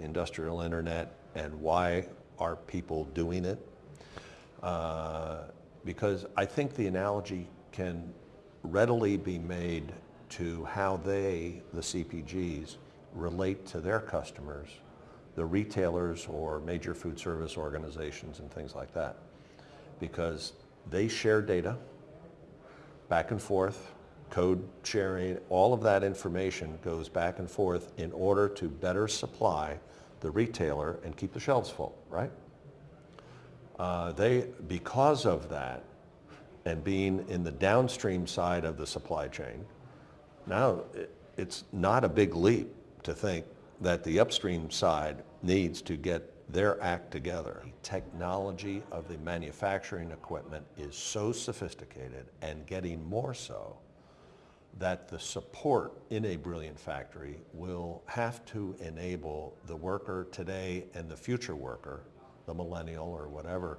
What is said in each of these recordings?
the industrial internet and why are people doing it. Uh, because I think the analogy can readily be made to how they, the CPGs, relate to their customers, the retailers or major food service organizations and things like that. Because they share data back and forth, code sharing, all of that information goes back and forth in order to better supply the retailer and keep the shelves full, right? Uh, they, because of that, and being in the downstream side of the supply chain, now it, it's not a big leap to think that the upstream side needs to get their act together. The technology of the manufacturing equipment is so sophisticated and getting more so that the support in a brilliant factory will have to enable the worker today and the future worker, the millennial or whatever,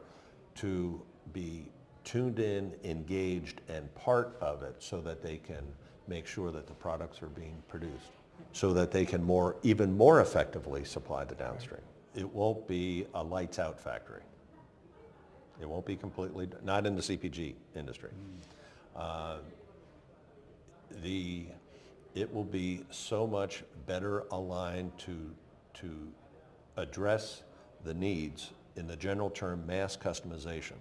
to be tuned in, engaged, and part of it so that they can make sure that the products are being produced so that they can more, even more effectively supply the downstream. It won't be a lights out factory. It won't be completely, not in the CPG industry. Uh, the, it will be so much better aligned to, to address the needs in the general term mass customization.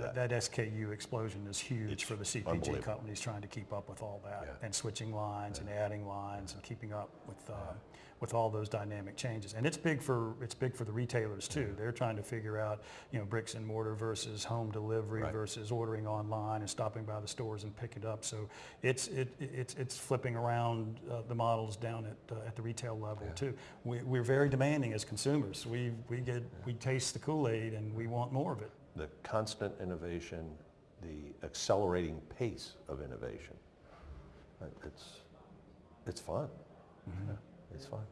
That that SKU explosion is huge It's for the CPG companies trying to keep up with all that Yeah. and switching lines and adding lines and keeping up with, uh, with all those dynamic changes. And it's big for, it's big for the retailers too. They're trying to figure out, you know, bricks and mortar versus home delivery Right. versus ordering online and stopping by the stores and picking it up. So it's, it, it's, it's flipping around uh, the models down at, uh, at the retail level too. We, we're very demanding as consumers. We, we get, we taste the Kool-Aid and we want more of it. The constant innovation, the accelerating pace of innovation. It's, it's fun. Yeah, It's fun.